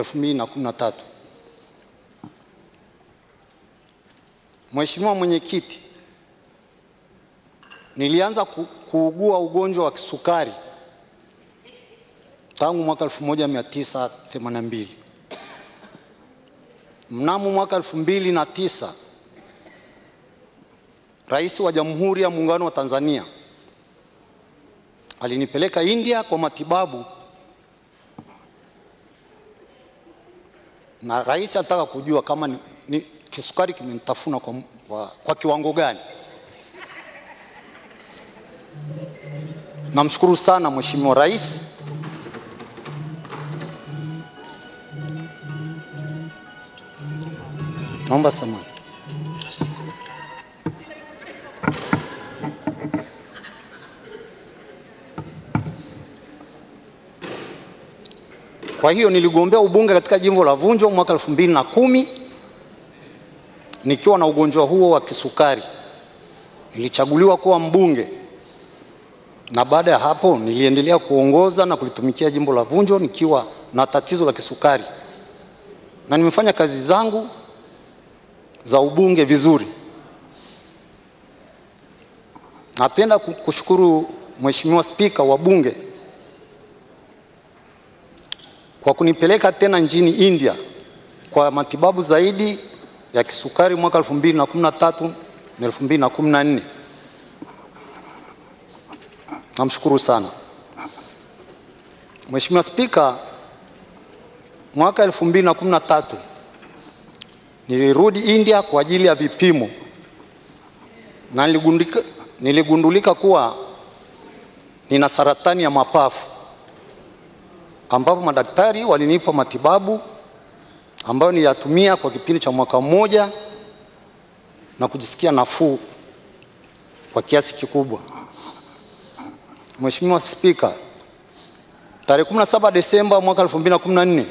2013. Mheshimiwa Mwenyekiti, nilianza ku, kuugua ugonjwa wa kisukari tangu mwaka 1982. Mnamo mwaka 2009 Rais wa Jamhuri ya Muungano wa Tanzania alinipeleka India kwa matibabu, na rais anataka kujua kama ni, ni kisukari kimenitafuna kwa, kwa, kwa kiwango gani. Namshukuru sana Mheshimiwa Rais Naomba samahani. Kwa hiyo niligombea ubunge katika jimbo la Vunjo mwaka elfu mbili na kumi nikiwa na ugonjwa huo wa kisukari. Nilichaguliwa kuwa mbunge na baada ya hapo niliendelea kuongoza na kulitumikia jimbo la Vunjo nikiwa na tatizo la kisukari, na nimefanya kazi zangu za ubunge vizuri. Napenda kushukuru Mheshimiwa Spika wa Bunge kwa kunipeleka tena nchini India kwa matibabu zaidi ya kisukari mwaka 2013 na 2014. Namshukuru sana Mheshimiwa Spika. Mwaka 2013 nilirudi India kwa ajili ya vipimo na niligundulika, niligundulika kuwa nina saratani ya mapafu ambapo madaktari walinipa matibabu ambayo niliyatumia kwa kipindi cha mwaka mmoja na kujisikia nafuu kwa kiasi kikubwa. Mheshimiwa Spika, tarehe 17 Desemba mwaka 2014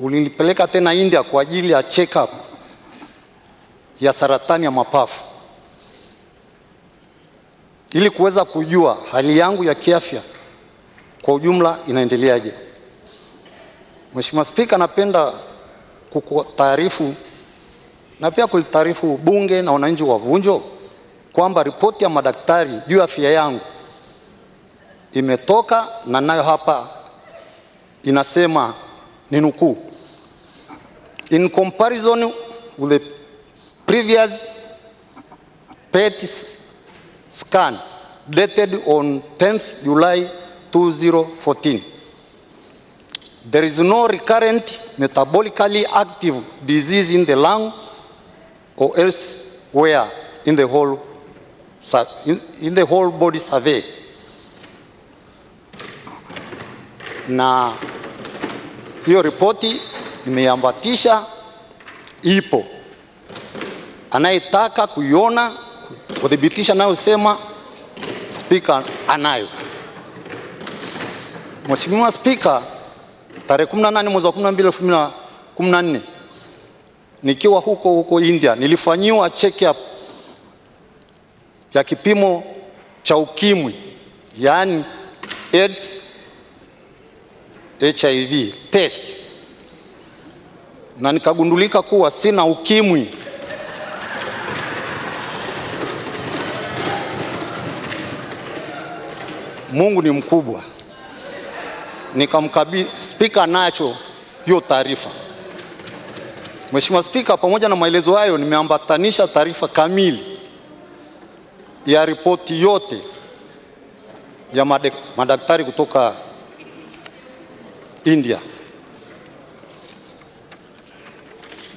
ulinipeleka tena India kwa ajili ya check up ya saratani ya mapafu ili kuweza kujua hali yangu ya kiafya kwa ujumla inaendeleaje. Mheshimiwa Spika, napenda kukutaarifu na pia kulitaarifu bunge na wananchi wa Vunjo kwamba ripoti ya madaktari juu ya afya yangu imetoka na nayo hapa inasema ni nukuu, in comparison with the previous PET scan dated on 10th July 2014 there is no recurrent metabolically active disease in the lung or elsewhere in the whole in, the whole body survey na hiyo ripoti imeambatisha, ipo. Anayetaka kuiona kuthibitisha nayosema, spika anayo. Mheshimiwa Spika, tarehe 18 mwezi wa 12 2014 nikiwa huko huko India nilifanyiwa check up ya kipimo cha ukimwi, yaani AIDS HIV test na nikagundulika kuwa sina ukimwi. Mungu ni mkubwa. Nikamkabidhi spika, nacho hiyo taarifa. Mheshimiwa Spika, pamoja na maelezo hayo, nimeambatanisha taarifa kamili ya ripoti yote ya madaktari kutoka India.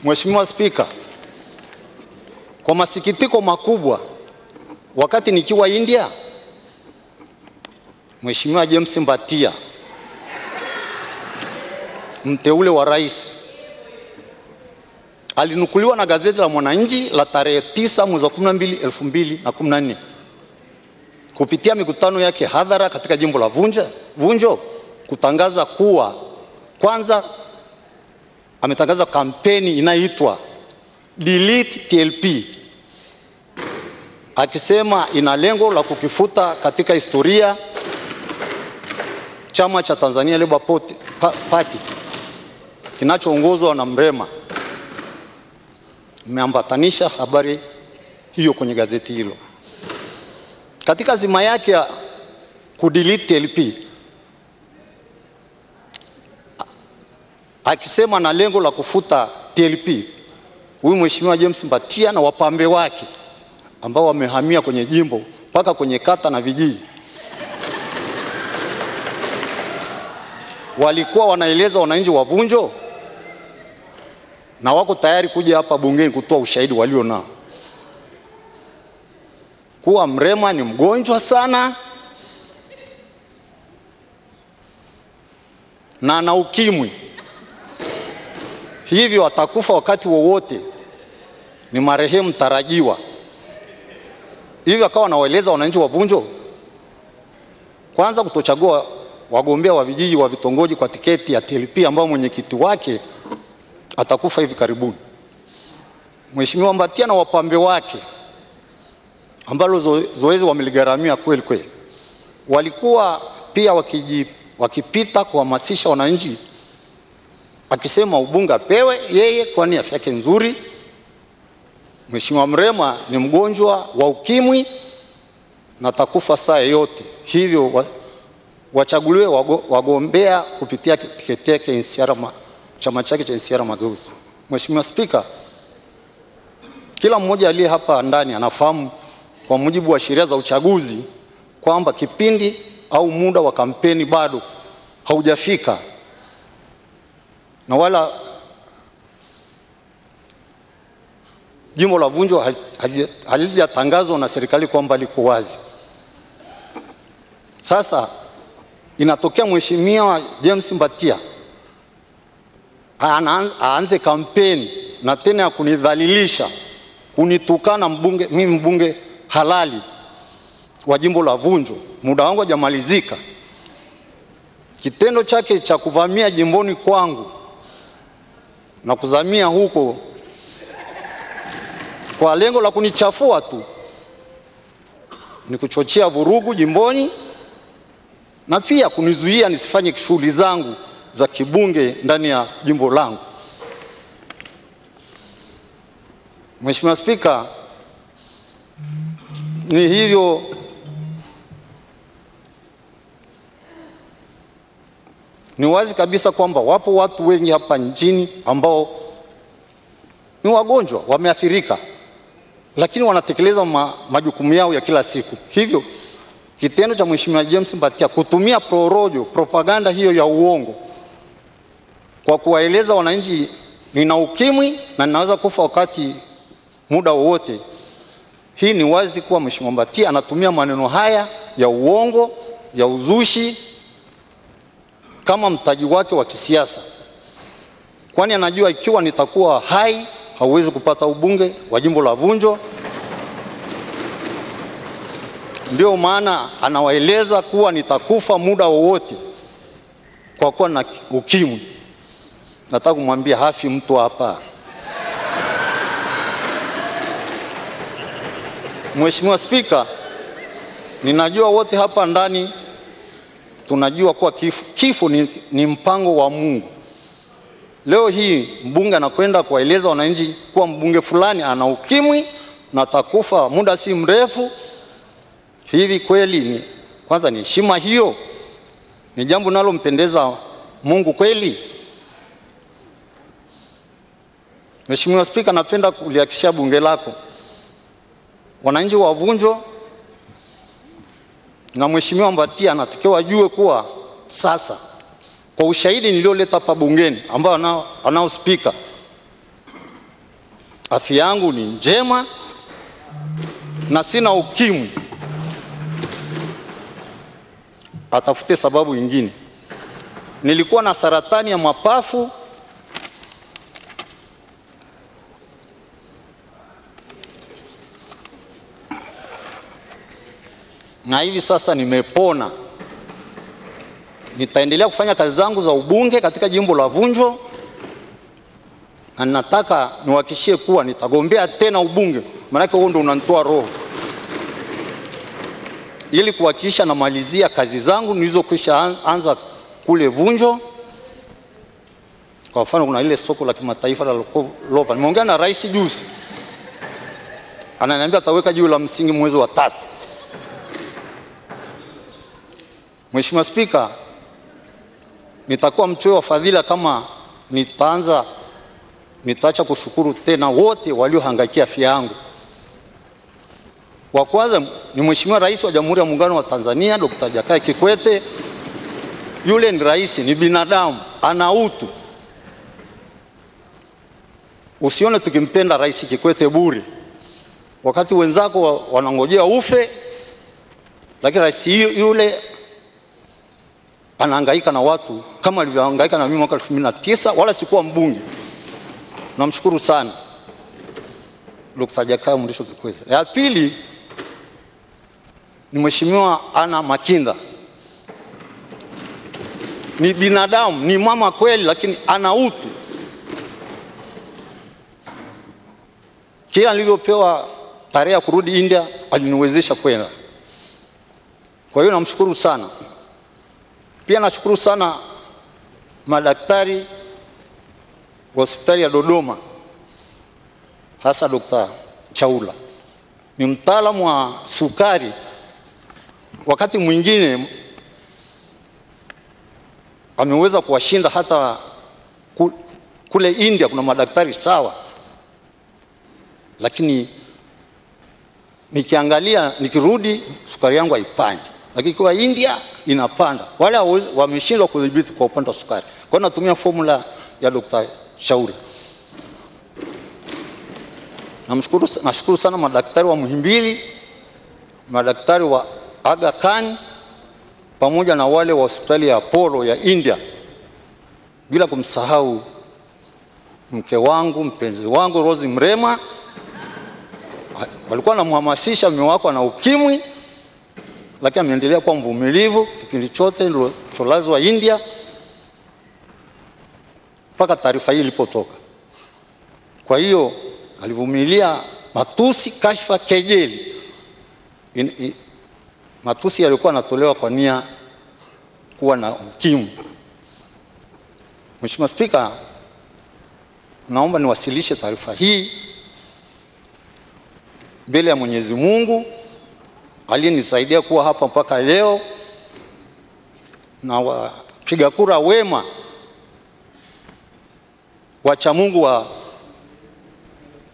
Mheshimiwa Spika, kwa masikitiko makubwa, wakati nikiwa India, Mheshimiwa James Mbatia mteule wa rais. Alinukuliwa na gazeti la Mwananchi la tarehe tisa mwezi wa 12 elfu mbili na kumi na nne. Kupitia mikutano yake hadhara katika jimbo la Vunja, Vunjo kutangaza kuwa kwanza ametangaza kampeni inayoitwa Delete TLP akisema ina lengo la kukifuta katika historia chama cha Tanzania Labour Party kinachoongozwa na Mrema. Imeambatanisha habari hiyo kwenye gazeti hilo. Katika zima yake ya kudelete LP akisema na lengo la kufuta TLP, huyu mheshimiwa James Mbatia na wapambe wake ambao wamehamia kwenye jimbo mpaka kwenye kata na vijiji. Walikuwa wanaeleza wananchi wa Vunjo na wako tayari kuja hapa bungeni kutoa ushahidi walio nao? Kuwa Mrema ni mgonjwa sana. Na ana ukimwi, hivyo atakufa wakati wowote, ni marehemu tarajiwa. Hivyo akawa anawaeleza wananchi wa Vunjo. Kwanza kutochagua wagombea wa vijiji wa vitongoji kwa tiketi ya TLP ambao mwenyekiti wake atakufa hivi karibuni. Mheshimiwa Mbatia na wapambe wake ambalo zo, zoezi wameligharamia kweli kweli, walikuwa pia wakiji, wakipita kuhamasisha wananchi, akisema ubunge apewe yeye, kwani afya yake nzuri. Mheshimiwa Mrema ni mgonjwa wa ukimwi na atakufa saa yoyote, hivyo wa, wachaguliwe wagombea kupitia tiketi yake chama chake cha NCCR Mageuzi. Mheshimiwa Spika, kila mmoja aliye hapa ndani anafahamu kwa mujibu wa sheria za uchaguzi kwamba kipindi au muda wa kampeni bado haujafika na wala jimbo la Vunjo halijatangazwa na serikali kwamba liko wazi. Sasa inatokea Mheshimiwa James Mbatia aanze kampeni na tena ya kunidhalilisha, kunitukana mbunge, mimi mbunge halali wa jimbo la Vunjo, muda wangu hajamalizika. Kitendo chake cha kuvamia jimboni kwangu na kuzamia huko kwa lengo la kunichafua tu ni kuchochea vurugu jimboni na pia kunizuia nisifanye shughuli zangu za kibunge ndani ya jimbo langu. Mheshimiwa Spika, ni hivyo ni wazi kabisa kwamba wapo watu wengi hapa nchini ambao ni wagonjwa, wameathirika, lakini wanatekeleza ma, majukumu yao ya kila siku. Hivyo kitendo cha Mheshimiwa James Mbatia kutumia prorojo, propaganda hiyo ya uongo kwa kuwaeleza wananchi nina ukimwi na ninaweza kufa wakati muda wowote, hii ni wazi kuwa Mheshimiwa Mbatia anatumia maneno haya ya uongo ya uzushi kama mtaji wake wa kisiasa, kwani anajua ikiwa nitakuwa hai hauwezi kupata ubunge wa jimbo la Vunjo. Ndio maana anawaeleza kuwa nitakufa muda wowote kwa kuwa na ukimwi. Nataka kumwambia hafi mtu hapa. Mheshimiwa Spika, ninajua wote hapa ndani tunajua kuwa kifo, kifo ni, ni mpango wa Mungu. Leo hii mbunge anakwenda kuwaeleza wananchi kuwa mbunge fulani ana ukimwi na atakufa muda si mrefu. Hivi kweli ni kwanza, ni heshima hiyo? Ni jambo linalompendeza Mungu kweli? Mheshimiwa Spika, napenda kulihakikishia bunge lako wananchi wa Vunjo na Mheshimiwa Mbatia anatakiwa wajue kuwa sasa kwa ushahidi nilioleta hapa bungeni ambao anao, spika, afya yangu ni njema na sina ukimwi. Atafute sababu nyingine. Nilikuwa na saratani ya mapafu na hivi sasa nimepona. Nitaendelea kufanya kazi zangu za ubunge katika jimbo la Vunjo, na ninataka niwahakishie kuwa nitagombea tena ubunge, maanake huo ndo unanitoa roho, ili kuhakikisha namalizia kazi zangu nilizokwisha anza kule Vunjo. Kwa mfano, kuna ile soko la kimataifa la Lova. Nimeongea na rais juzi, ananiambia ataweka jiwe la msingi mwezi wa tatu. Mheshimiwa Spika, nitakuwa mchoyo wa fadhila kama nitaanza nitaacha kushukuru tena wote waliohangaikia afya yangu. Wa kwanza ni Mheshimiwa Rais wa Jamhuri ya Muungano wa Tanzania Dr. Jakaya Kikwete. Yule ni rais, ni binadamu, ana utu. Usione tukimpenda Rais Kikwete bure, wakati wenzako wanangojea ufe, lakini rais yule anahangaika na watu kama alivyohangaika na mimi mwaka elfu mbili na tisa wala sikuwa mbunge. Namshukuru sana Dr. Jakaya Mrisho Kikwete. Ya pili ni Mheshimiwa Ana Makinda, ni binadamu, ni mama kweli, lakini ana utu. Kila nilivyopewa tarehe ya kurudi India aliniwezesha kwenda. Kwa hiyo namshukuru sana. Pia nashukuru sana madaktari wa hospitali ya Dodoma, hasa Dr. Chaula, ni mtaalamu wa sukari. Wakati mwingine ameweza kuwashinda hata kule India, kuna madaktari sawa, lakini nikiangalia, nikirudi sukari yangu haipandi, lakini kwa India inapanda. Wale wameshindwa kudhibiti kwa upande wa sukari, kwa hiyo natumia formula ya Dr. Shauri. Namshukuru, nashukuru sana madaktari wa Muhimbili, madaktari wa Aga Khan pamoja na wale wa hospitali ya Apollo ya India, bila kumsahau mke wangu mpenzi wangu Rose Mrema. Walikuwa wanamhamasisha mume wako ana ukimwi, lakini ameendelea kuwa mvumilivu kipindi chote nilocholazwa India mpaka taarifa hii ilipotoka. Kwa hiyo alivumilia matusi, kashfa, kejeli. In, in, matusi yalikuwa yanatolewa kwa nia kuwa na ukimwi. Mheshimiwa Spika, naomba niwasilishe taarifa hii mbele ya Mwenyezi Mungu aliyenisaidia kuwa hapa mpaka leo na wapiga kura wema wacha Mungu wa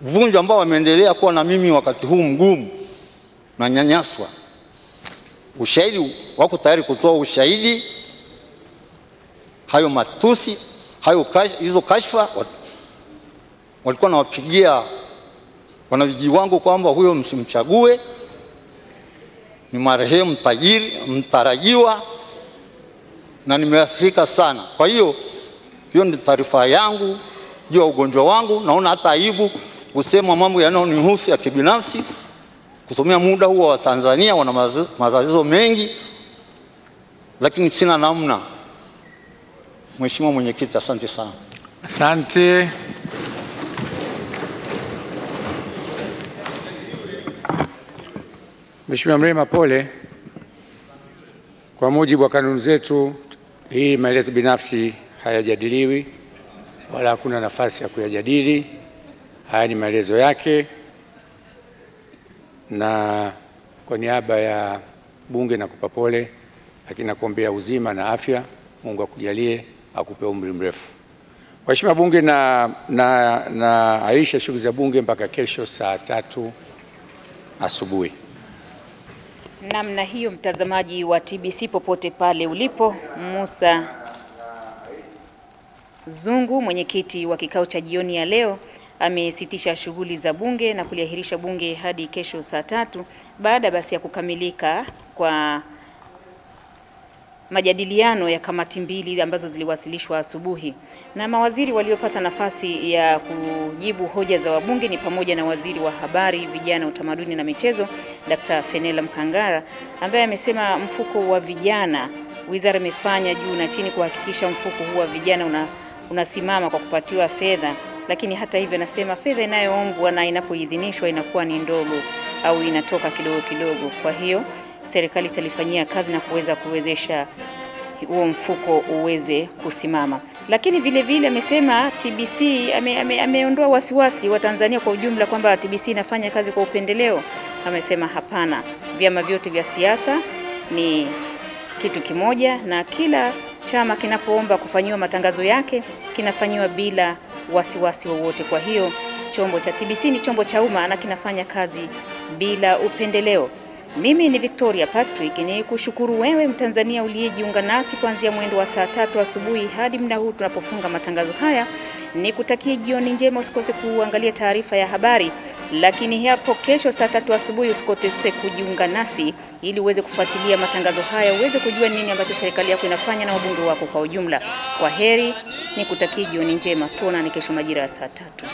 Vunjo ambao wameendelea kuwa na mimi wakati huu mgumu na nyanyaswa. Ushahidi wako tayari kutoa ushahidi, hayo matusi hayo hizo kashfa walikuwa nawapigia wanavijiji wangu kwamba huyo msimchague, ni marehemu tajiri mtarajiwa, na nimeathirika sana. Kwa hiyo hiyo ni taarifa yangu juu ya ugonjwa wangu. Naona hata aibu kusema mambo yanayonihusu ya kibinafsi, kutumia muda huo wa Tanzania wana matatizo mengi, lakini sina namna. Mheshimiwa Mwenyekiti, asante sana. Asante. Mheshimiwa Mrema, pole. Kwa mujibu wa kanuni zetu, hii maelezo binafsi hayajadiliwi wala hakuna nafasi ya kuyajadili. Haya ni maelezo yake, na kwa niaba ya Bunge nakupa pole, lakini nakuombea uzima na afya. Mungu akujalie, akupe umri mrefu. Waheshimiwa Bunge, na na na aisha shughuli za Bunge mpaka kesho saa tatu asubuhi. Namna hiyo, mtazamaji wa TBC popote pale ulipo, Musa Zungu, mwenyekiti wa kikao cha jioni ya leo, amesitisha shughuli za bunge na kuliahirisha bunge hadi kesho saa tatu baada basi ya kukamilika kwa majadiliano ya kamati mbili ambazo ziliwasilishwa asubuhi. Na mawaziri waliopata nafasi ya kujibu hoja za wabunge ni pamoja na waziri wa habari, vijana, utamaduni na michezo, Dkt. Fenela Mkangara ambaye amesema mfuko wa vijana, wizara imefanya juu na chini kuhakikisha mfuko huu wa vijana una unasimama kwa kupatiwa fedha, lakini hata hivyo anasema fedha inayoombwa na inapoidhinishwa inakuwa ni ndogo au inatoka kidogo kidogo. Kwa hiyo serikali italifanyia kazi na kuweza kuwezesha huo mfuko uweze kusimama. Lakini vile vile amesema TBC ame, ame, ameondoa wasiwasi wa Tanzania kwa ujumla kwamba TBC inafanya kazi kwa upendeleo. Amesema hapana, vyama vyote vya siasa ni kitu kimoja na kila chama kinapoomba kufanyiwa matangazo yake kinafanyiwa bila wasiwasi wowote. Kwa hiyo chombo cha TBC ni chombo cha umma na kinafanya kazi bila upendeleo. Mimi ni Victoria Patrick, ni kushukuru wewe Mtanzania uliyejiunga nasi kuanzia mwendo wa saa tatu asubuhi hadi muda huu tunapofunga matangazo haya. Ni kutakie jioni njema, usikose kuangalia taarifa ya habari, lakini hapo kesho saa tatu asubuhi usikose kujiunga nasi ili uweze kufuatilia matangazo haya, uweze kujua nini ambacho serikali yako inafanya na wabunge wako kwa ujumla. Kwa heri, ni kutakie jioni njema, tuonane kesho majira ya saa tatu.